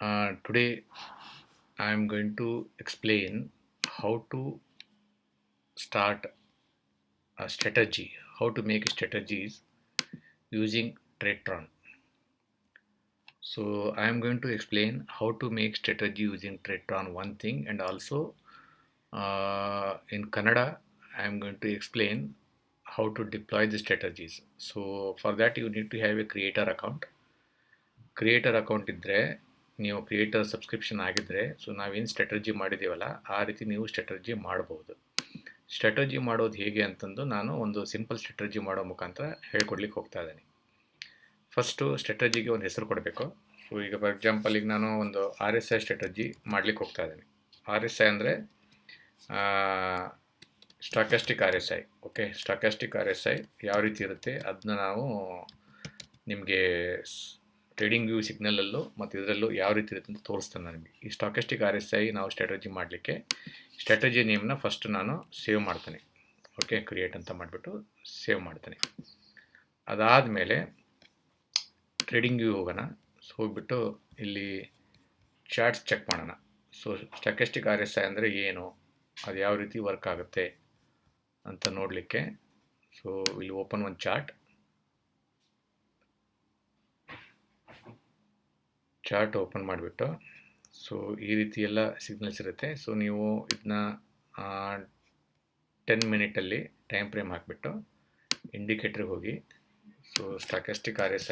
Uh, today I am going to explain how to start a strategy, how to make strategies using TradeTron. So I am going to explain how to make strategy using TradeTron one thing and also uh, in Canada, I am going to explain how to deploy the strategies. So for that you need to have a creator account. Creator account is there. ನೀವು creator subscription ಆಗಿದ್ದರೆ so ನಾವೇನು strategy ಮಾಡಿದ್ದೀವಲ್ಲ ಆ ರೀತಿ ನೀವು strategy ಮಾಡ್ಬೋದು. Strategy ಮಾಡೋದು ಹೇಗೆ ಅಂತಂದು ನಾನು ಒಂದು ಸಿಂಪಲ್ ಸ್ಟ್ರಾಟಜಿ ಮಾಡೋ ಮುಖಾಂತರ ಹೇಳ್ಕೊಡ್ಲಿಕ್ಕೆ ಹೋಗ್ತಾ ಇದ್ದೀನಿ. ಫಸ್ಟು ಸ್ಟ್ರಾಟಜಿಗೆ ಒಂದು ಹೆಸರು ಕೊಡಬೇಕು. ಸೊ ಈಗ ಫಾರ್ ಎಕ್ಸಾಂಪಲ್ ಈಗ ನಾನು ಒಂದು ಆರ್ ಎಸ್ ಐ ಸ್ಟ್ರಾಟಜಿ ಮಾಡ್ಲಿಕ್ಕೆ ಹೋಗ್ತಾ ಇದ್ದೀನಿ. ಆರ್ ಎಸ್ ಐ ಅಂದರೆ stochastic R S I okay stochastic R S I ಯಾವ ರೀತಿ ಇರುತ್ತೆ ಅದನ್ನ ನಾವು ನಿಮಗೆ ಟ್ರೇಡಿಂಗ್ ವ್ಯೂ ಸಿಗ್ನಲಲ್ಲೂ ಮತ್ತು ಇದರಲ್ಲೂ ಯಾವ ರೀತಿ ಇರುತ್ತೆ ಅಂತ ತೋರಿಸ್ತೇನೆ ನನಗೆ ಈ ಸ್ಟಾಕೆಸ್ಟಿಕ್ ಆರ್ ಎಸ್ ಐ ನಾವು ಸ್ಟ್ರಾಟಜಿ ಮಾಡಲಿಕ್ಕೆ ಸ್ಟ್ರಾಟಜಿ ನೇಮ್ನ ಫಸ್ಟ್ ನಾನು ಸೇವ್ ಮಾಡ್ತೇನೆ. ಓಕೆ ಕ್ರಿಯೇಟ್ ಅಂತ ಮಾಡಿಬಿಟ್ಟು ಸೇವ್ ಮಾಡ್ತೇನೆ. ಅದಾದಮೇಲೆ ಟ್ರೇಡಿಂಗ್ ವ್ಯೂ ಹೋಗೋಣ. ಸೊ ಹೋಗ್ಬಿಟ್ಟು ಇಲ್ಲಿ ಚಾರ್ಟ್ಸ್ ಚೆಕ್ ಮಾಡೋಣ. So stochastic R S I ಅಂದರೆ ಏನು? ಅದು ಯಾವ ರೀತಿ ವರ್ಕ್ ಆಗುತ್ತೆ ಅಂತ ನೋಡಲಿಕ್ಕೆ. ಸೊ ಇಲ್ಲಿ ಓಪನ್ ಒಂದು ಚಾರ್ಟ್ ಚಾರ್ಟ್ ಓಪನ್ ಮಾಡಿಬಿಟ್ಟು, ಸೊ ಈ ರೀತಿ ಎಲ್ಲ ಸಿಗ್ನಲ್ಸ್ ಇರುತ್ತೆ. ಸೊ ನೀವು ಇದನ್ನ ಟೆನ್ ಮಿನಿಟಲ್ಲಿ ಟೈಮ್ ಫ್ರೇಮ್ ಹಾಕಿಬಿಟ್ಟು ಇಂಡಿಕೇಟ್ರಿಗೆ ಹೋಗಿ, ಸೊ ಸ್ಟಾಕೆಸ್ಟಿಕ್ ಆರ್ ಎಸ್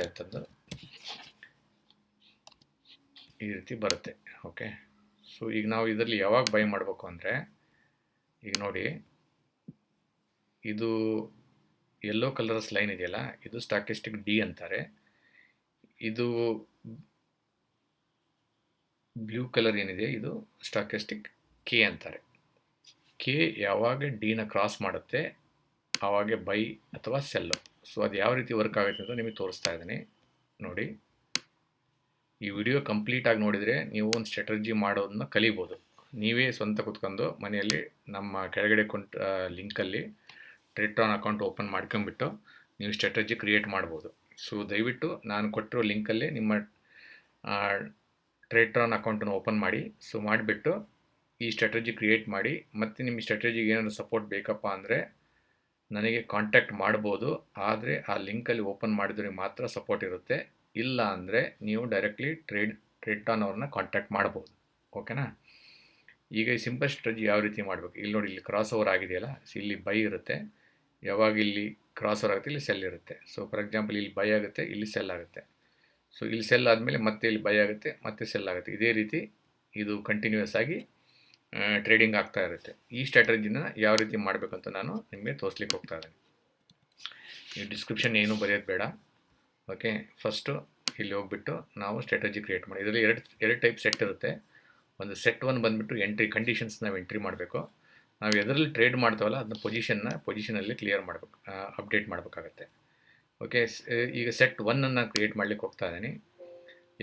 ಈ ರೀತಿ ಬರುತ್ತೆ. ಓಕೆ? ಸೊ ಈಗ ನಾವು ಇದರಲ್ಲಿ ಯಾವಾಗ ಬೈ ಮಾಡಬೇಕು ಅಂದರೆ, ಈಗ ನೋಡಿ, ಇದು ಎಲ್ಲೋ ಕಲರ್ಸ್ ಲೈನ್ ಇದೆಯಲ್ಲ, ಇದು ಸ್ಟಾಕಿಸ್ಟಿಕ್ ಡಿ ಅಂತಾರೆ. ಇದು ಬ್ಲೂ ಕಲರ್ ಏನಿದೆ, ಇದು ಸ್ಟಾಕಿಸ್ಟಿಕ್ ಕೆ ಅಂತಾರೆ. ಕೆ ಯಾವಾಗ ಡಿನ ಕ್ರಾಸ್ ಮಾಡುತ್ತೆ ಆವಾಗ ಬೈ ಅಥವಾ ಸೆಲ್ಲು ಸೊ ಅದು ಯಾವ ರೀತಿ ವರ್ಕ್ ಆಗುತ್ತೆ ಅಂತ ನಿಮಗೆ ತೋರಿಸ್ತಾ ಇದ್ದೀನಿ. ನೋಡಿ. ಈ ವಿಡಿಯೋ ಕಂಪ್ಲೀಟಾಗಿ ನೋಡಿದರೆ ನೀವು ಒಂದು ಸ್ಟ್ರಾಟಜಿ ಮಾಡೋದನ್ನ ಕಲಿಬೋದು. ನೀವೇ ಸ್ವಂತ ಕುತ್ಕೊಂಡು ಮನೆಯಲ್ಲಿ ನಮ್ಮ ಕೆಳಗಡೆ ಕೊಂಟ್ ಲಿಂಕಲ್ಲಿ ಟ್ರೆಟ್ರಾನ್ ಅಕೌಂಟ್ ಓಪನ್ ಮಾಡ್ಕೊಂಬಿಟ್ಟು ನೀವು ಸ್ಟ್ರಾಟಜಿ ಕ್ರಿಯೇಟ್ ಮಾಡ್ಬೋದು. ಸೊ ದಯವಿಟ್ಟು ನಾನು ಕೊಟ್ಟಿರೋ ಲಿಂಕಲ್ಲೇ ನಿಮ್ಮ ಟ್ರೇಟ್ರಾನ್ ಅಕೌಂಟನ್ನು ಓಪನ್ ಮಾಡಿ. ಸೊ ಮಾಡಿಬಿಟ್ಟು ಈ ಸ್ಟ್ರಾಟಜಿ ಕ್ರಿಯೇಟ್ ಮಾಡಿ. ಮತ್ತು ನಿಮ್ಮ ಸ್ಟ್ರಾಟಜಿಗೆ ಏನಾದರೂ ಸಪೋರ್ಟ್ ಬೇಕಪ್ಪ ಅಂದರೆ ನನಗೆ ಕಾಂಟ್ಯಾಕ್ಟ್ ಮಾಡ್ಬೋದು. ಆದರೆ ಆ ಲಿಂಕಲ್ಲಿ ಓಪನ್ ಮಾಡಿದ್ರೆ ಮಾತ್ರ ಸಪೋರ್ಟ್ ಇರುತ್ತೆ. ಇಲ್ಲ ಅಂದರೆ ನೀವು ಡೈರೆಕ್ಟ್ಲಿ ಟ್ರೇಡ್ ಟ್ರೇಟ್ರಾನ್ ಅವ್ರನ್ನ ಕಾಂಟ್ಯಾಕ್ಟ್ ಮಾಡ್ಬೋದು. ಓಕೆನಾ ಈಗ ಈ ಸಿಂಪಲ್ ಸ್ಟ್ರಾಟಜಿ ಯಾವ ರೀತಿ ಮಾಡಬೇಕು? ಇಲ್ಲಿ ನೋಡಿ, ಇಲ್ಲಿ ಕ್ರಾಸ್ ಓವರ್ ಆಗಿದೆಯಲ್ಲ ಇಲ್ಲಿ ಬೈ ಇರುತ್ತೆ. ಯಾವಾಗ ಇಲ್ಲಿ ಕ್ರಾಸ್ ಓವರ್ ಆಗುತ್ತೆ? ಇಲ್ಲಿ ಸೆಲ್ ಇರುತ್ತೆ. ಸೊ ಫಾರ್ ಎಕ್ಸಾಂಪಲ್ ಇಲ್ಲಿ ಬೈ ಆಗುತ್ತೆ, ಇಲ್ಲಿ ಸೆಲ್ ಆಗುತ್ತೆ. ಸೊ ಇಲ್ಲಿ ಸೆಲ್ ಆದಮೇಲೆ ಮತ್ತೆ ಇಲ್ಲಿ ಬೈ ಆಗುತ್ತೆ, ಮತ್ತೆ ಸೆಲ್ ಆಗುತ್ತೆ. ಇದೇ ರೀತಿ ಇದು ಕಂಟಿನ್ಯೂಸ್ ಆಗಿ ಟ್ರೇಡಿಂಗ್ ಆಗ್ತಾ ಇರುತ್ತೆ. ಈ ಸ್ಟ್ರಾಟಜಿನ ಯಾವ ರೀತಿ ಮಾಡಬೇಕಂತ ನಾನು ನಿಮಗೆ ತೋರಿಸ್ಲಿಕ್ಕೆ ಹೋಗ್ತಾ ಇದ್ದೀನಿ. ಈ ಡಿಸ್ಕ್ರಿಪ್ಷನ್ ಏನು ಬರೆಯೋದು ಬೇಡ. ಓಕೆ ಫಸ್ಟು ಇಲ್ಲಿ ಹೋಗ್ಬಿಟ್ಟು ನಾವು ಸ್ಟ್ರಾಟಜಿ ಕ್ರಿಯೇಟ್ ಮಾಡಿ ಇದರಲ್ಲಿ ಎರಡು ಎರಡು ಟೈಪ್ ಸೆಟ್ ಇರುತ್ತೆ. ಒಂದು ಸೆಟ್ ಒನ್ ಬಂದುಬಿಟ್ಟು ಎಂಟ್ರಿ ಕಂಡೀಷನ್ಸ್ ನಾವು ಎಂಟ್ರಿ ಮಾಡಬೇಕು. ನಾವು ಎದರಲ್ಲಿ ಟ್ರೇಡ್ ಮಾಡ್ತಾವಲ್ಲ ಅದನ್ನ ಪೊಸಿಷನ್ನ ಪೊಸಿಷನಲ್ಲಿ ಕ್ಲಿಯರ್ ಮಾಡಬೇಕು ಅಪ್ಡೇಟ್ ಮಾಡಬೇಕಾಗತ್ತೆ. ಓಕೆ ಈಗ ಸೆಟ್ ಒನ್ನನ್ನು ಕ್ರಿಯೇಟ್ ಮಾಡಲಿಕ್ಕೆ ಹೋಗ್ತಾ ಇದ್ದೀನಿ.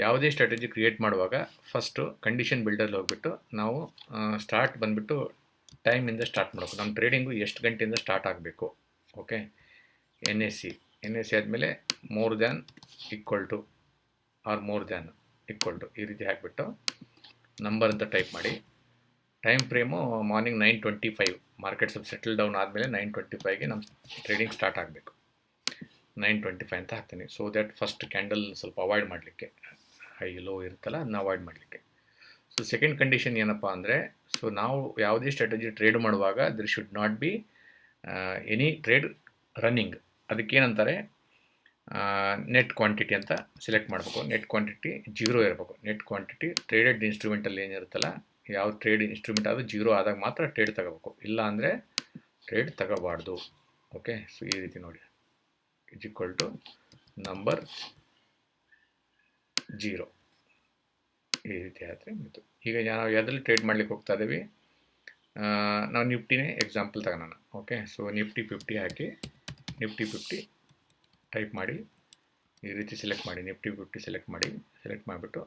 ಯಾವುದೇ ಸ್ಟ್ರಾಟಜಿ ಕ್ರಿಯೇಟ್ ಮಾಡುವಾಗ ಫಸ್ಟು ಕಂಡೀಷನ್ ಬಿಲ್ಡಲ್ಲಿ ಹೋಗ್ಬಿಟ್ಟು ನಾವು ಸ್ಟಾರ್ಟ್ ಬಂದುಬಿಟ್ಟು ಟೈಮಿಂದ ಸ್ಟಾರ್ಟ್ ಮಾಡಬೇಕು. ನಮ್ಮ ಟ್ರೇಡಿಂಗು ಎಷ್ಟು ಗಂಟೆಯಿಂದ ಸ್ಟಾರ್ಟ್ ಆಗಬೇಕು? Okay N S C N S C ಆದಮೇಲೆ more than equal to or more than equal to ಈ ರೀತಿ ಹಾಕಿಬಿಟ್ಟು ನಂಬರ್ ಅಂತ ಟೈಪ್ ಮಾಡಿ. Time frame morning nine twenty five market ಸ್ವಲ್ಪ ಸೆಟಲ್ ಡೌನ್ ಆದಮೇಲೆ ನೈನ್ ಟ್ವೆಂಟಿ ಫೈವ್ಗೆ ನಮ್ಮ ಟ್ರೇಡಿಂಗ್ ಸ್ಟಾರ್ಟ್ ಆಗಬೇಕು. ನೈನ್ ಟ್ವೆಂಟಿ ಫೈವ್ ಅಂತ ಹಾಕ್ತೀನಿ. ಸೊ ದ್ಯಾಟ್ ಫಸ್ಟ್ ಕ್ಯಾಂಡಲ್ ಸ್ವಲ್ಪ ಅವಾಯ್ಡ್ ಮಾಡಲಿಕ್ಕೆ. ಹೈ ಲೋ ಇರುತ್ತಲ್ಲ, ಅದನ್ನ ಅವಾಯ್ಡ್ ಮಾಡಲಿಕ್ಕೆ. ಸೊ ಸೆಕೆಂಡ್ ಕಂಡೀಷನ್ ಏನಪ್ಪ ಅಂದರೆ ಸೊ ನಾವು ಯಾವುದೇ ಸ್ಟ್ರಾಟಜಿ ಟ್ರೇಡ್ ಮಾಡುವಾಗ there should not be any trade running ಅದಕ್ಕೇನಂತಾರೆ net quantity ಅಂತ ಸೆಲೆಕ್ಟ್ ಮಾಡಬೇಕು. ನೆಟ್ ಕ್ವಾಂಟಿಟಿ ಜೀರೋ ಇರಬೇಕು. ನೆಟ್ ಕ್ವಾಂಟಿಟಿ ಟ್ರೇಡೆಡ್ ಇನ್ಸ್ಟ್ರೂಮೆಂಟಲ್ಲಿ ಏನಿರುತ್ತಲ್ಲ, ಯಾವ ಟ್ರೇಡ್ ಇನ್ಸ್ಟ್ರೂಮೆಂಟ್ ಆದರೂ ಜೀರೋ ಆದಾಗ ಮಾತ್ರ ಟ್ರೇಡ್ ತಗೋಬೇಕು. ಇಲ್ಲ ಅಂದರೆ ಟ್ರೇಡ್ ತಗೋಬಾರ್ದು. ಓಕೆ ಸೊ ಈ ರೀತಿ ನೋಡಿ. Is equal to number zero ಈ ರೀತಿ ಆದರೆ ಈಗ ನಾವು ಯಾವುದ್ರಲ್ಲಿ ಟ್ರೇಡ್ ಮಾಡ್ಲಿಕ್ಕೆ ಹೋಗ್ತಾ ಇದ್ದೀವಿ ನಾವು ನಿಫ್ಟಿನೇ ಎಕ್ಸಾಂಪಲ್ ತಗೋಣ ಓಕೆ ಸೊ ನಿಫ್ಟಿ ಫಿಫ್ಟಿ ಹಾಕಿ, ನಿಫ್ಟಿ ಫಿಫ್ಟಿ ಟೈಪ್ ಮಾಡಿ, ಈ ರೀತಿ ಸೆಲೆಕ್ಟ್ ಮಾಡಿ, ನಿಫ್ಟಿ ಫಿಫ್ಟಿ ಸೆಲೆಕ್ಟ್ ಮಾಡಿ ಸೆಲೆಕ್ಟ್ ಮಾಡಿಬಿಟ್ಟು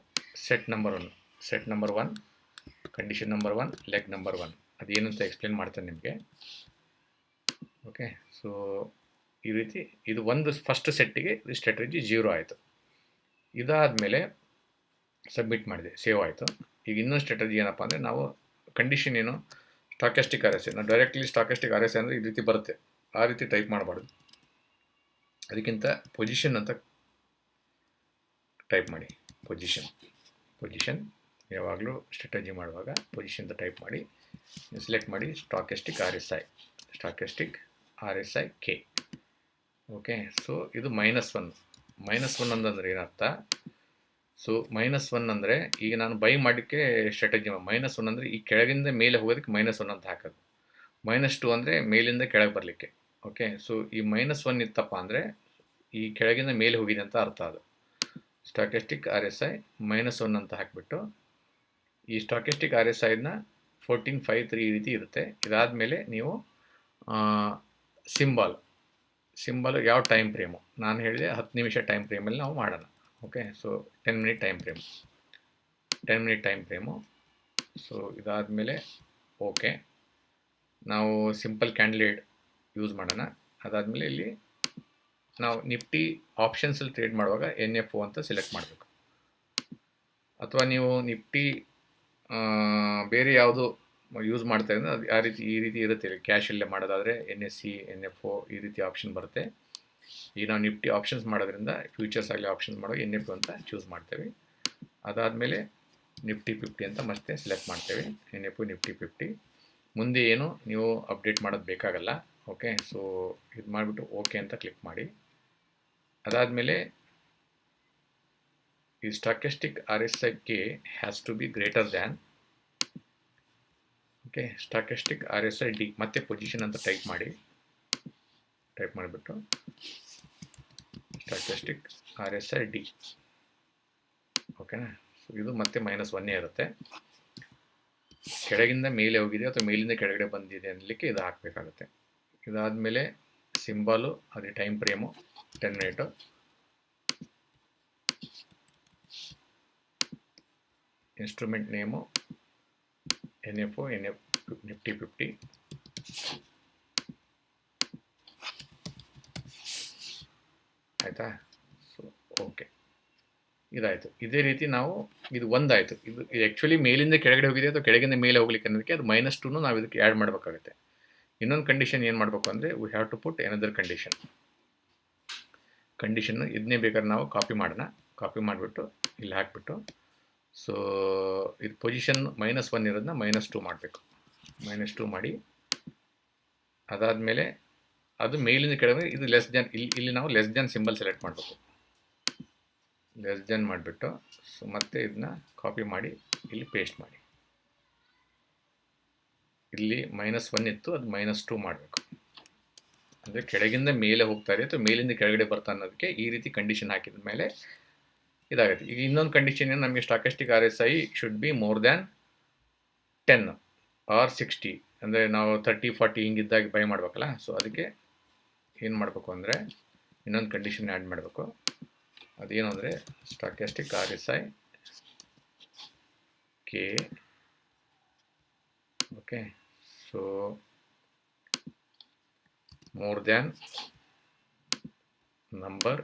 set number one set number one condition number one leg number one ಅದು ಏನಂತ ಎಕ್ಸ್ಪ್ಲೇನ್ ಮಾಡ್ತೇನೆ ನಿಮಗೆ. ಓಕೆ ಸೊ ಈ ರೀತಿ ಇದು ಒಂದು ಫಸ್ಟ್ ಸೆಟ್ಟಿಗೆ ಸ್ಟ್ರಾಟಜಿ ಜೀರೋ ಆಯಿತು. ಇದಾದಮೇಲೆ ಸಬ್ಮಿಟ್ ಮಾಡಿದೆ ಸೇವ್ ಆಯಿತು. ಈಗ ಇನ್ನೊಂದು ಸ್ಟ್ರಾಟಜಿ ಏನಪ್ಪ ಅಂದರೆ ನಾವು ಕಂಡೀಷನ್ ಏನು? ಸ್ಟಾಕೆಸ್ಟಿಕ್ ಆರ್ ಎಸ್ ಎ ನಾವು directly stochastic R S A ಅಂದರೆ ಈ ರೀತಿ ಬರುತ್ತೆ. ಆ ರೀತಿ ಟೈಪ್ ಮಾಡಬಾರ್ದು. ಅದಕ್ಕಿಂತ ಪೊಸಿಷನ್ ಅಂತ ಟೈಪ್ ಮಾಡಿ. ಪೊಸಿಷನ್ ಪೊಸಿಷನ್ ಯಾವಾಗಲೂ ಸ್ಟ್ರಾಟಜಿ ಮಾಡುವಾಗ ಪೊಸಿಷನ್ ಅಂತ ಟೈಪ್ ಮಾಡಿ. ಸೆಲೆಕ್ಟ್ ಮಾಡಿ stochastic R S I stochastic R S I K okay so ಇದು ಮೈನಸ್ ಒನ್ ಮೈನಸ್ ಒನ್ ಅಂತಂದ್ರೆ ಏನರ್ಥ? ಸೊ ಮೈನಸ್ ಒನ್ ಅಂದರೆ ಈಗ ನಾನು ಬೈ ಮಾಡೋಕ್ಕೆ ಸ್ಟ್ರಾಟಜಿ ಮೈನಸ್ ಒನ್ ಅಂದರೆ ಈ ಕೆಳಗಿಂದ ಮೇಲೆ ಹೋಗೋದಕ್ಕೆ ಮೈನಸ್ ಒನ್ ಅಂತ ಹಾಕೋದು. ಮೈನಸ್ ಟು ಅಂದರೆ ಮೇಲಿಂದ ಕೆಳಗೆ ಬರಲಿಕ್ಕೆ. ಓಕೆ ಸೊ ಈ ಮೈನಸ್ ಒನ್ ಇತ್ತಪ್ಪ ಅಂದರೆ ಈ ಕೆಳಗಿಂದ ಮೇಲೆ ಹೋಗಿದೆ ಅಂತ ಅರ್ಥ ಅದು. Stochastic R S I minus one ಅಂತ ಹಾಕಿಬಿಟ್ಟು ಈ ಸ್ಟಾಕೆಸ್ಟಿಕ್ ಆರ್ ಎಸ್ ಐನ ಫೋರ್ಟೀನ್ ಫೈವ್ ತ್ರೀ ರೀತಿ ಇರುತ್ತೆ. ಇದಾದ ಮೇಲೆ ನೀವು ಸಿಂಬಾಲ್ ಸಿಂಬಲ್ ಯಾವ ಟೈಮ್ ಫ್ರೇಮು ನಾನು ಹೇಳಿದೆ ಹತ್ತು ನಿಮಿಷ ಟೈಮ್ ಫ್ರೇಮಲ್ಲಿ ನಾವು ಮಾಡೋಣ. Okay so ten minute time frame ten minute time frame so ಇದಾದಮೇಲೆ ಓಕೆ ನಾವು ಸಿಂಪಲ್ ಕ್ಯಾಂಡಿಡೇಟ್ ಯೂಸ್ ಮಾಡೋಣ. ಅದಾದಮೇಲೆ ಇಲ್ಲಿ ನಾವು ನಿಫ್ಟಿ ಆಪ್ಷನ್ಸಲ್ಲಿ ಟ್ರೇಡ್ ಮಾಡುವಾಗ ಎನ್ ಎಫ್ ಒ ಅಂತ ಸೆಲೆಕ್ಟ್ ಮಾಡಬೇಕು. ಅಥವಾ ನೀವು ನಿಫ್ಟಿ ಬೇರೆ ಯಾವುದು ಯೂಸ್ ಮಾಡ್ತಾ ಇದ್ದರೆ ಅದು ಆ ರೀತಿ, ಈ ರೀತಿ ಇರುತ್ತೆ ಕ್ಯಾಶಲ್ಲೇ ಮಾಡೋದಾದರೆ N S C N F O ಈ ರೀತಿ ಆಪ್ಷನ್ ಬರುತ್ತೆ. ಈಗ ನಾವು ನಿಫ್ಟಿ ಆಪ್ಷನ್ಸ್ ಮಾಡೋದ್ರಿಂದ ಫ್ಯೂಚರ್ಸ್ ಆಗಲಿ ಆಪ್ಷನ್ಸ್ ಮಾಡೋ ಎನ್ ಎಫ್ ಅಂತ ಚೂಸ್ ಮಾಡ್ತೇವೆ. ಅದಾದಮೇಲೆ ನಿಫ್ಟಿ ಫಿಫ್ಟಿ ಅಂತ ಮತ್ತೆ ಸೆಲೆಕ್ಟ್ ಮಾಡ್ತೇವೆ. ಎನ್ ಎಫ್ ನಿಫ್ಟಿ ಫಿಫ್ಟಿ ಮುಂದೆ ಏನು? ನೀವು ಅಪ್ಡೇಟ್ ಮಾಡೋದು ಬೇಕಾಗಲ್ಲ. ಓಕೆ ಸೊ ಇದು ಮಾಡಿಬಿಟ್ಟು ಓಕೆ ಅಂತ ಕ್ಲಿಕ್ ಮಾಡಿ. ಅದಾದಮೇಲೆ ಈ stochastic R S I K has to be greater than okay stochastic R S I D ಮತ್ತೆ ಪೊಸಿಷನ್ ಅಂತ ಟೈಪ್ ಮಾಡಿ. ಟೈಪ್ ಮಾಡಿಬಿಟ್ಟು statistic R S I D ಓಕೆನಾ ಇದು ಮತ್ತೆ ಮೈನಸ್ ಒನ್ನೇ ಇರುತ್ತೆ. ಕೆಳಗಿಂದ ಮೇಲೆ ಹೋಗಿದೆ ಅಥವಾ ಮೇಲಿಂದ ಕೆಳಗಡೆ ಬಂದಿದೆ ಅನ್ನಲಿಕ್ಕೆ ಇದು ಹಾಕಬೇಕಾಗುತ್ತೆ. ಇದಾದಮೇಲೆ ಸಿಂಬಾಲು ಅದೇ time frame ten minute instrument name N F N F Nifty fifty ಆಯಿತಾ? ಸೊ ಓಕೆ ಇದಾಯಿತು. ಇದೇ ರೀತಿ ನಾವು ಇದು ಒಂದಾಯಿತು. ಇದು ಇದು ಆ್ಯಕ್ಚುಲಿ ಮೇಲಿಂದ ಕೆಳಗಡೆ ಹೋಗಿದೆ ಅಥವಾ ಕೆಳಗಿಂದ ಮೇಲೆ ಹೋಗ್ಲಿಕ್ಕೆ ಅನ್ನೋದಕ್ಕೆ ಅದು ಮೈನಸ್ ಟೂನು ನಾವು ಇದಕ್ಕೆ ಆ್ಯಡ್ ಮಾಡಬೇಕಾಗುತ್ತೆ. ಇನ್ನೊಂದು ಕಂಡೀಷನ್ ಏನು ಮಾಡಬೇಕು ಅಂದರೆ we have to put another condition condition ಇದನ್ನೇ ಬೇಕಾದ್ರೆ ನಾವು ಕಾಪಿ ಮಾಡೋಣ. ಕಾಪಿ ಮಾಡಿಬಿಟ್ಟು ಇಲ್ಲಿ ಹಾಕಿಬಿಟ್ಟು. ಸೊ ಇದು ಪೊಸಿಷನ್ ಮೈನಸ್ ಒನ್ ಇರೋದನ್ನ ಮೈನಸ್ ಟು ಮಾಡಬೇಕು. ಮೈನಸ್ ಟು ಮಾಡಿ, ಅದಾದಮೇಲೆ ಅದು ಮೇಲಿಂದ ಕೆಳಗೆ ಇದು ಲೆಸ್ ದೆನ್ ಇಲ್ಲಿ ಇಲ್ಲಿ ನಾವು ಲೆಸ್ ದೆನ್ ಸಿಂಬಲ್ ಸೆಲೆಕ್ಟ್ ಮಾಡಬೇಕು. ಲೆಸ್ ದೆನ್ ಮಾಡಿಬಿಟ್ಟು ಸೊ ಮತ್ತೆ ಇದನ್ನ ಕಾಪಿ ಮಾಡಿ, ಇಲ್ಲಿ ಪೇಸ್ಟ್ ಮಾಡಿ. ಇಲ್ಲಿ ಮೈನಸ್ ಒನ್ ಇತ್ತು, ಅದು ಮೈನಸ್ ಟು ಮಾಡಬೇಕು. ಅಂದರೆ ಕೆಳಗಿಂದ ಮೇಲೆ ಹೋಗ್ತಾ ಇರುತ್ತೆ ಮೇಲಿಂದ ಕೆಳಗಡೆ ಬರ್ತಾ ಅನ್ನೋದಕ್ಕೆ ಈ ರೀತಿ ಕಂಡೀಷನ್ ಹಾಕಿದ ಮೇಲೆ ಇದಾಗುತ್ತೆ. ಈಗ ಇನ್ನೊಂದು ಕಂಡೀಷನ್ ಏನು, ನಮಗೆ stochastic R S I should be more than ten or sixty ಅಂದರೆ ನಾವು ತರ್ಟಿ ಫಾರ್ಟಿ ಹಿಂಗಿದ್ದಾಗಿ ಬೈ ಮಾಡಬೇಕಲ್ಲ ಸೊ ಅದಕ್ಕೆ ಏನು ಮಾಡಬೇಕು ಅಂದರೆ ಇನ್ನೊಂದು ಕಂಡೀಷನ್ ಆ್ಯಡ್ ಮಾಡಬೇಕು. ಅದೇನು ಅಂದರೆ stochastic R S I K okay so more than number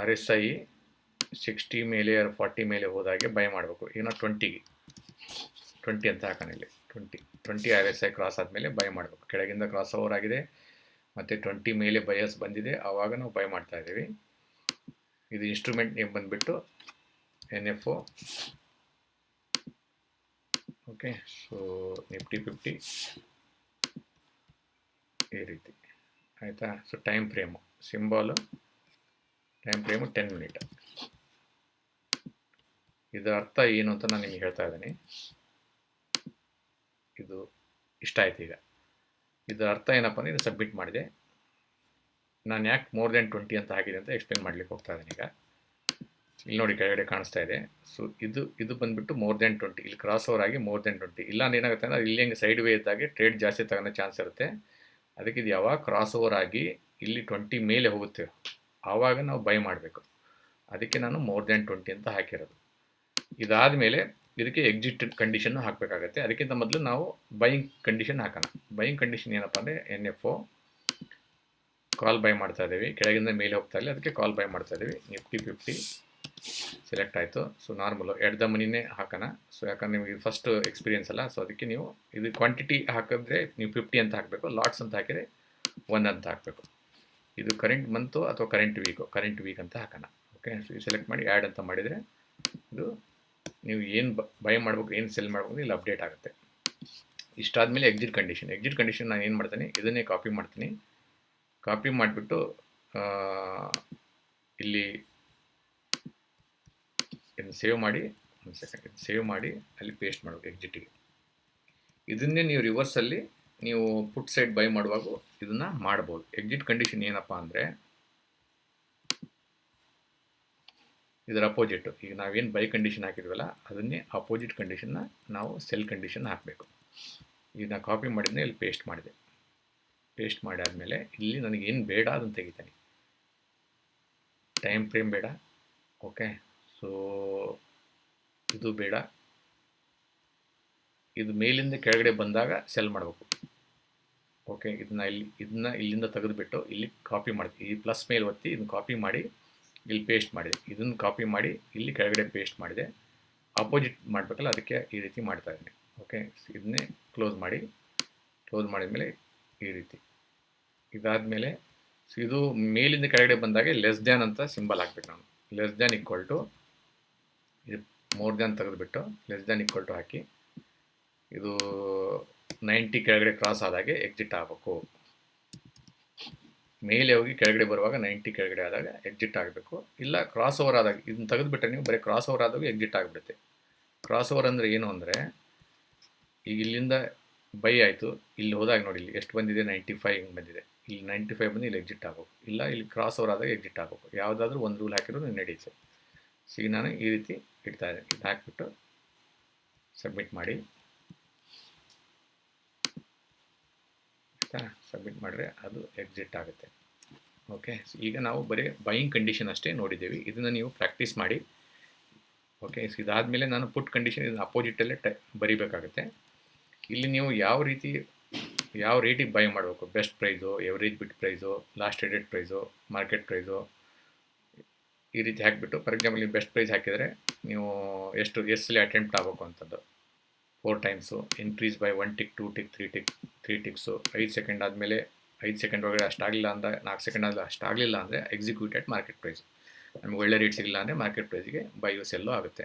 R S I sixty ಮೇಲೆ ಫಾರ್ಟಿ ಮೇಲೆ ಹೋದಾಗೆ ಬೈ ಮಾಡಬೇಕು. ಈಗ ಟ್ವೆಂಟಿಗೆ ಟ್ವೆಂಟಿ ಅಂತ ಹಾಕೋಣ ಇಲ್ಲಿ. Twenty twenty R S I cross ಆದಮೇಲೆ ಬೈ ಮಾಡಬೇಕು. ಕೆಳಗಿಂದ ಕ್ರಾಸ್ ಓವರ್ ಆಗಿದೆ. ಮತ್ತು ಟ್ವೆಂಟಿ ಮೇಲೆ ಬಯಸ್ ಬಂದಿದೆ. ಆವಾಗ ನಾವು ಬೈ ಮಾಡ್ತಾ ಇದ್ದೀವಿ. ಇದು ಇನ್ಸ್ಟ್ರೂಮೆಂಟ್ ನೇಮ್ ಬಂದುಬಿಟ್ಟು N F okay so Nifty fifty ಈ ರೀತಿ. ಆಯಿತಾ? So time frame symbol time frame ten minute ಇದರ ಅರ್ಥ ಏನು ಅಂತ ನಾನು ನಿಮಗೆ ಹೇಳ್ತಾ ಇದ್ದೀನಿ. ಇದು ಇಷ್ಟ ಆಯ್ತು ಈಗ. ಇದರ ಅರ್ಥ ಏನಪ್ಪ ಅಂದರೆ ಇದು ಸಬ್ಮಿಟ್ ಮಾಡಿದೆ. ನಾನು ಯಾಕೆ ಮೋರ್ ದೆನ್ ಟ್ವೆಂಟಿ ಅಂತ ಹಾಕಿದೆ ಅಂತ ಎಕ್ಸ್ಪ್ಲೇನ್ ಮಾಡ್ಲಿಕ್ಕೆ ಹೋಗ್ತಾ ಇದ್ದೀನಿ ಈಗ. ಇಲ್ಲಿ ನೋಡಿ ಕೆಳಗಡೆ ಕಾಣಿಸ್ತಾ ಇದೆ. ಸೊ ಇದು ಇದು ಬಂದುಬಿಟ್ಟು ಮೋರ್ ದೆನ್ ಟ್ವೆಂಟಿ ಇಲ್ಲಿ ಕ್ರಾಸ್ ಓವರ್ ಆಗಿ ಮೋರ್ ದೆನ್ ಟ್ವೆಂಟಿ ಇಲ್ಲ ಅಂದ್ರೆ ಏನಾಗುತ್ತೆ ಅಂದರೆ ಇಲ್ಲಿ ಹೆಂಗೆ ಸೈಡ್ ವೇ ಇದ್ದಾಗೆ ಟ್ರೇಡ್ ಜಾಸ್ತಿ ತಗೊಳ್ಳೋ ಚಾನ್ಸ್ ಇರುತ್ತೆ. ಅದಕ್ಕೆ ಇದು ಯಾವಾಗ ಕ್ರಾಸ್ ಓವರ್ ಆಗಿ ಇಲ್ಲಿ ಟ್ವೆಂಟಿ ಮೇಲೆ ಹೋಗುತ್ತೆ. ಆವಾಗ ನಾವು ಬೈ ಮಾಡಬೇಕು. ಅದಕ್ಕೆ ನಾನು ಮೋರ್ ದೆನ್ ಟ್ವೆಂಟಿ ಅಂತ ಹಾಕಿರೋದು. ಇದಾದ ಮೇಲೆ ಇದಕ್ಕೆ ಎಕ್ಸಿಟ್ ಕಂಡೀಷನ್ ಹಾಕಬೇಕಾಗತ್ತೆ. ಅದಕ್ಕಿಂತ ಮೊದಲು ನಾವು ಬೈಯಿಂಗ್ ಕಂಡೀಷನ್ ಹಾಕೋಣ. ಬೈಯಿಂಗ್ ಕಂಡೀಷನ್ ಏನಪ್ಪ ಅಂದರೆ N F O call buy ಮಾಡ್ತಾ ಇದ್ದೀವಿ. ಕೆಳಗಿಂದ ಮೇಲೆ ಹೋಗ್ತಾ ಇಲ್ಲ ಅದಕ್ಕೆ ಕಾಲ್ ಬೈ ಮಾಡ್ತಾ ಇದ್ದೀವಿ. ನಿಫ್ಟಿ ಫಿಫ್ಟಿ ಸೆಲೆಕ್ಟ್ ಆಯಿತು. ಸೊ ನಾರ್ಮಲು ಎಡ್ ದ ಮನಿನೇ ಹಾಕೋಣ. ಸೊ ಯಾಕಂದ್ರೆ ನಿಮಗೆ ಫಸ್ಟ್ ಎಕ್ಸ್ಪೀರಿಯನ್ಸ್ ಅಲ್ಲ. ಸೊ ಅದಕ್ಕೆ ನೀವು ಇದು ಕ್ವಾಂಟಿಟಿ ಹಾಕಿದ್ರೆ ನೀವು ಫಿಫ್ಟಿ ಅಂತ ಹಾಕಬೇಕು. ಲಾಟ್ಸ್ ಅಂತ ಹಾಕಿದರೆ ಒನ್ ಅಂತ ಹಾಕಬೇಕು. ಇದು ಕರೆಂಟ್ ಮಂತು ಅಥವಾ ಕರೆಂಟ್ ವೀಕು ಕರೆಂಟ್ ವೀಕ್ ಅಂತ ಹಾಕೋಣ. ಓಕೆ ಸೊ ಸೆಲೆಕ್ಟ್ ಮಾಡಿ ಆ್ಯಡ್ ಅಂತ ಮಾಡಿದರೆ ನೀವು ಏನು ಬೈ ಮಾಡ್ಬೇಕು, ಏನು ಸೆಲ್ ಮಾಡ್ಬೇಕು ಇಲ್ಲಿ ಅಪ್ಡೇಟ್ ಆಗುತ್ತೆ. ಇಷ್ಟಾದಮೇಲೆ ಎಕ್ಸಿಟ್ ಕಂಡೀಷನ್ ಎಕ್ಸಿಟ್ ಕಂಡೀಷನ್ ನಾನು ಏನು ಮಾಡ್ತೀನಿ, ಇದನ್ನೇ ಕಾಪಿ ಮಾಡ್ತೀನಿ. ಕಾಪಿ ಮಾಡಿಬಿಟ್ಟು ಇಲ್ಲಿ ಇದನ್ನು ಸೇವ್ ಮಾಡಿ, ಒಂದು ಸೆಕೆಂಡ್ ಇದು ಸೇವ್ ಮಾಡಿ, ಅಲ್ಲಿ ಪೇಸ್ಟ್ ಮಾಡಬೇಕು ಎಕ್ಸಿಟಿಗೆ ಇದನ್ನೇ ನೀವು ರಿವರ್ಸಲ್ಲಿ ನೀವು ಪುಟ್ ಸೈಡ್ ಬೈ ಮಾಡುವಾಗ ಇದನ್ನು ಮಾಡ್ಬೋದು. ಎಕ್ಸಿಟ್ ಕಂಡೀಷನ್ ಏನಪ್ಪ ಅಂದರೆ ಇದರ ಅಪೋಸಿಟ್ ಈಗ ನಾವೇನು ಬೈ ಕಂಡೀಷನ್ ಹಾಕಿದ್ವಲ್ಲ, ಅದನ್ನೇ ಅಪೋಸಿಟ್ ಕಂಡೀಷನ್ನ ನಾವು ಸೆಲ್ ಕಂಡೀಷನ್ ಹಾಕಬೇಕು. ಈಗ ನಾನು ಕಾಪಿ ಮಾಡಿದ್ನ ಇಲ್ಲಿ ಪೇಸ್ಟ್ ಮಾಡಿದೆ. ಪೇಸ್ಟ್ ಮಾಡಾದಮೇಲೆ ಇಲ್ಲಿ ನನಗೇನು ಬೇಡ ಅದನ್ನು ತೆಗಿತಾನೆ. ಟೈಮ್ ಫ್ರೇಮ್ ಬೇಡ. ಓಕೆ ಸೊ ಇದು ಬೇಡ. ಇದು ಮೇಲಿಂದ ಕೆಳಗಡೆ ಬಂದಾಗ ಸೆಲ್ ಮಾಡಬೇಕು. ಓಕೆ ಇದನ್ನ ಇಲ್ಲಿ, ಇದನ್ನ ಇಲ್ಲಿಂದ ತೆಗೆದುಬಿಟ್ಟು ಇಲ್ಲಿ ಕಾಪಿ ಮಾಡ್ತೀವಿ ಈ ಪ್ಲಸ್ ಮೇಲೆ ಒತ್ತಿ ಇದನ್ನ ಕಾಪಿ ಮಾಡಿ ಇಲ್ಲಿ ಪೇಸ್ಟ್ ಮಾಡಿದೆ. ಇದನ್ನು ಕಾಪಿ ಮಾಡಿ ಇಲ್ಲಿ ಕೆಳಗಡೆ ಪೇಸ್ಟ್ ಮಾಡಿದೆ. ಅಪೋಸಿಟ್ ಮಾಡಬೇಕಲ್ಲ, ಅದಕ್ಕೆ ಈ ರೀತಿ ಮಾಡ್ತಾ ಇದ್ದೀನಿ. ಓಕೆ ಇದನ್ನೇ ಕ್ಲೋಸ್ ಮಾಡಿ. ಕ್ಲೋಸ್ ಮಾಡಿದ ಮೇಲೆ ಈ ರೀತಿ. ಇದಾದ ಮೇಲೆ ಇದು ಮೇಲಿಂದ ಕೆಳಗಡೆ ಬಂದಾಗ ಲೆಸ್ ದ್ಯಾನ್ ಅಂತ ಸಿಂಬಲ್ ಹಾಕ್ಬೇಕು ನಾನು. ಲೆಸ್ ದ್ಯಾನ್ ಈಕ್ವಲ್ ಟು ಇದು ಮೋರ್ ದ್ಯಾನ್ ತೆಗೆದುಬಿಟ್ಟು ಲೆಸ್ ದ್ಯಾನ್ ಈಕ್ವಲ್ ಟು ಹಾಕಿ, ಇದು ನೈಂಟಿ ಕೆಳಗಡೆ ಕ್ರಾಸ್ ಆದಾಗೆ ಎಕ್ಸಿಟ್ ಆಗಬೇಕು. ಮೇಲೆ ಹೋಗಿ ಕೆಳಗಡೆ ಬರುವಾಗ ನೈಂಟಿ ಕೆಳಗಡೆ ಆದಾಗ ಎಕ್ಸಿಟ್ ಆಗಬೇಕು. ಇಲ್ಲ ಕ್ರಾಸ್ ಓವರ್ ಆದಾಗ, ಇದನ್ನ ತೆಗೆದುಬಿಟ್ರೆ ನೀವು ಬರೀ ಕ್ರಾಸ್ ಓವರ್ ಆದಾಗ ಎಕ್ಸಿಟ್ ಆಗಿಬಿಡುತ್ತೆ. ಕ್ರಾಸ್ ಓವರ್ ಅಂದರೆ ಏನು ಅಂದರೆ, ಈಗ ಇಲ್ಲಿಂದ ಬೈ ಆಯಿತು, ಇಲ್ಲಿ ಹೋದಾಗ ನೋಡಿ, ಇಲ್ಲಿ ಎಷ್ಟು ಬಂದಿದೆ? ನೈಂಟಿ ಫೈವ್ ಹಿಂಗೆ ಬಂದಿದೆ. ಇಲ್ಲಿ ನೈಂಟಿ ಫೈವ್ ಬಂದು ಇಲ್ಲಿ ಎಕ್ಸಿಟ್ ಆಗಬೇಕು ಇಲ್ಲ, ಇಲ್ಲಿ ಕ್ರಾಸ್ ಓವರ್ ಆದಾಗ ಎಕ್ಸಿಟ್ ಆಗಬೇಕು ಯಾವುದಾದ್ರೂ ಒಂದು ರೂಲ್ ಹಾಕಿರೋದು ನಡೆಯುತ್ತೆ. ಸೊ ಈಗ ನಾನು ಈ ರೀತಿ ಇಡ್ತಾ ಇದ್ದೀನಿ. ಇದು ಹಾಕಿಬಿಟ್ಟು ಸಬ್ಮಿಟ್ ಮಾಡಿ. ಆಯಿತಾ ಸಬ್ಮಿಟ್ ಮಾಡಿದ್ರೆ ಅದು ಎಕ್ಸಿಟ್ ಆಗುತ್ತೆ. ಓಕೆ ಈಗ ನಾವು ಬರೀ ಬೈಯಿಂಗ್ ಕಂಡೀಷನ್ ಅಷ್ಟೇ ನೋಡಿದ್ದೀವಿ. ಇದನ್ನು ನೀವು ಪ್ರಾಕ್ಟೀಸ್ ಮಾಡಿ. ಓಕೆ ಸೊ ಇದಾದಮೇಲೆ ನಾನು ಪುಟ್ ಕಂಡೀಷನ್ ಇದನ್ನು ಅಪೋಸಿಟಲ್ಲೇ ಟೈ, ಬರಿಬೇಕಾಗುತ್ತೆ. ಇಲ್ಲಿ ನೀವು ಯಾವ ರೀತಿ, ಯಾವ ರೇಟಿಗೆ ಬೈ ಮಾಡಬೇಕು? Best price average bid price last traded price market price ಈ ರೀತಿ ಹಾಕಿಬಿಟ್ಟು ಫಾರ್ ಎಕ್ಸಾಂಪಲ್ ನೀವು ಬೆಸ್ಟ್ ಪ್ರೈಸ್ ಹಾಕಿದರೆ ನೀವು ಎಷ್ಟು ಎಷ್ಟಲ್ಲಿ ಅಟೆಂಪ್ಟ್ ಆಗಬೇಕು ಅಂಥದ್ದು four times increase by one tick two tick three tick three ticks ಐದು ಸೆಕೆಂಡ್ ಆದಮೇಲೆ ಐದು ಸೆಕೆಂಡ್ ಒಳಗಡೆ ಅಷ್ಟಾಗಲಿಲ್ಲ ಅಂದರೆ ನಾಲ್ಕು ಸೆಕೆಂಡ್ ಆದರೆ ಅಷ್ಟಾಗಲಿಲ್ಲ ಅಂದರೆ ಎಕ್ಸಿಕ್ಯೂಟೆಡ್ ಮಾರ್ಕೆಟ್ ಪ್ರೈಸ್ ನಮಗೆ ಒಳ್ಳೆ ರೇಟ್ ಸಿಗಲಿಲ್ಲ ಅಂದರೆ ಮಾರ್ಕೆಟ್ ಪ್ರೈಸ್ಗೆ ಬೈಯು ಸೆಲ್ಲು ಆಗುತ್ತೆ.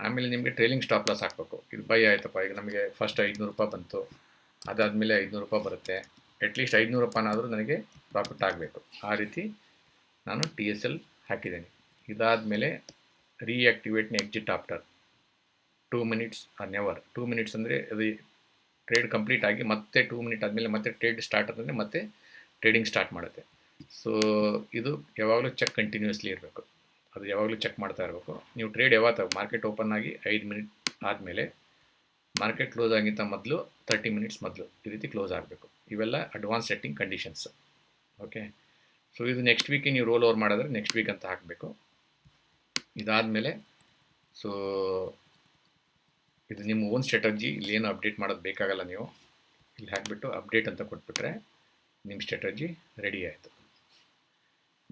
ಆಮೇಲೆ ನಿಮಗೆ ಟ್ರೇಲಿಂಗ್ ಸ್ಟಾಪ್ ಲಾಸ್ ಹಾಕಬೇಕು. ಇದು ಬೈ ಆಯ್ತಪ್ಪ, ಈಗ ನಮಗೆ ಫಸ್ಟ್ ಐದುನೂರು ರೂಪಾಯಿ ಬಂತು. ಅದಾದಮೇಲೆ ಐದುನೂರು ರೂಪಾಯಿ ಬರುತ್ತೆ. ಅಟ್ಲೀಸ್ಟ್ ಐದುನೂರು ರೂಪಾಯಿನಾದರೂ ನನಗೆ ಪ್ರಾಫಿಟ್ ಆಗಬೇಕು. ಆ ರೀತಿ ನಾನು ಟಿ ಎಸ್ ಎಲ್ ಹಾಕಿದ್ದೇನೆ. ಇದಾದಮೇಲೆ ರೀಆ್ಯಕ್ಟಿವೇಟ್ನ exit after two minutes or never two minutes ಅಂದರೆ ಅದು ಟ್ರೇಡ್ ಕಂಪ್ಲೀಟ್ ಆಗಿ ಮತ್ತೆ ಟೂ ಮಿನಿಟ್ ಆದಮೇಲೆ ಮತ್ತೆ ಟ್ರೇಡ್ ಸ್ಟಾರ್ಟ್ ಆದಮೇಲೆ ಮತ್ತೆ ಟ್ರೇಡಿಂಗ್ ಸ್ಟಾರ್ಟ್ ಮಾಡುತ್ತೆ. ಸೊ ಇದು ಯಾವಾಗಲೂ ಚೆಕ್ ಕಂಟಿನ್ಯೂಸ್ಲಿ ಇರಬೇಕು. ಅದು ಯಾವಾಗಲೂ ಚೆಕ್ ಮಾಡ್ತಾ ಇರಬೇಕು. ನೀವು ಟ್ರೇಡ್ ಯಾವಾಗ ಮಾರ್ಕೆಟ್ ಓಪನ್ ಆಗಿ ಐದು ಮಿನಿಟ್ ಆದಮೇಲೆ ಮಾರ್ಕೆಟ್ ಕ್ಲೋಸ್ ಆಗಿಂತ ಮೊದಲು ತರ್ಟಿ ಮಿನಿಟ್ಸ್ ಮೊದಲು ಈ ರೀತಿ ಕ್ಲೋಸ್ ಆಗಬೇಕು. ಇವೆಲ್ಲ advance setting conditions okay so ಇದು ನೆಕ್ಸ್ಟ್ ವೀಕಿಗೆ ನೀವು ರೋಲ್ ಓವರ್ ಮಾಡಿದ್ರೆ ನೆಕ್ಸ್ಟ್ ವೀಕ್ ಅಂತ ಹಾಕಬೇಕು. ಇದಾದಮೇಲೆ ಸೊ ಇದು ನಿಮ್ಮ ಓನ್ ಸ್ಟ್ರಾಟಜಿ ಇಲ್ಲಿ ಏನು ಅಪ್ಡೇಟ್ ಮಾಡೋದು ಬೇಕಾಗಲ್ಲ ನೀವು. ಇಲ್ಲಿ ಹಾಕಿಬಿಟ್ಟು ಅಪ್ಡೇಟ್ ಅಂತ ಕೊಟ್ಬಿಟ್ರೆ ನಿಮ್ಮ ಸ್ಟ್ರಾಟಜಿ ರೆಡಿ ಆಯಿತು.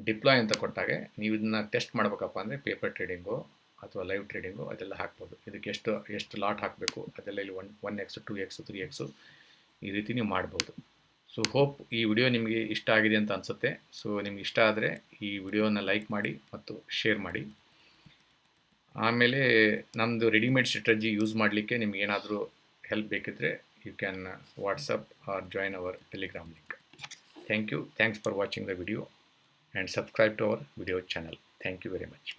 ಡಿಪ್ಲಾಯ್ ಅಂತ ಕೊಟ್ಟಾಗೆ ನೀವು ಇದನ್ನ ಟೆಸ್ಟ್ ಮಾಡಬೇಕಪ್ಪ ಅಂದರೆ ಪೇಪರ್ ಟ್ರೇಡಿಂಗು ಅಥವಾ ಲೈವ್ ಟ್ರೇಡಿಂಗು ಅದೆಲ್ಲ ಹಾಕ್ಬೋದು. ಇದಕ್ಕೆ ಎಷ್ಟು ಎಷ್ಟು ಲಾಟ್ ಹಾಕಬೇಕು, ಅದೆಲ್ಲ ಇಲ್ಲಿ one one X two X three X ಈ ರೀತಿ ನೀವು ಮಾಡ್ಬೋದು. ಸೊ ಹೋಪ್ ಈ ವಿಡಿಯೋ ನಿಮಗೆ ಇಷ್ಟ ಆಗಿದೆ ಅಂತ ಅನಿಸುತ್ತೆ. ಸೊ ನಿಮ್ಗೆ ಇಷ್ಟ ಆದರೆ ಈ ವಿಡಿಯೋನ ಲೈಕ್ ಮಾಡಿ ಮತ್ತು ಶೇರ್ ಮಾಡಿ. ಆಮೇಲೆ ನಮ್ಮದು ರೆಡಿಮೇಡ್ ಸ್ಟ್ರಾಟಜಿ ಯೂಸ್ ಮಾಡಲಿಕ್ಕೆ ನಿಮ್ಗೆ ಏನಾದರೂ ಹೆಲ್ಪ್ ಬೇಕಿದ್ರೆ you can WhatsApp or join our Telegram link thank you thanks for watching the video and subscribe to our video channel thank you very much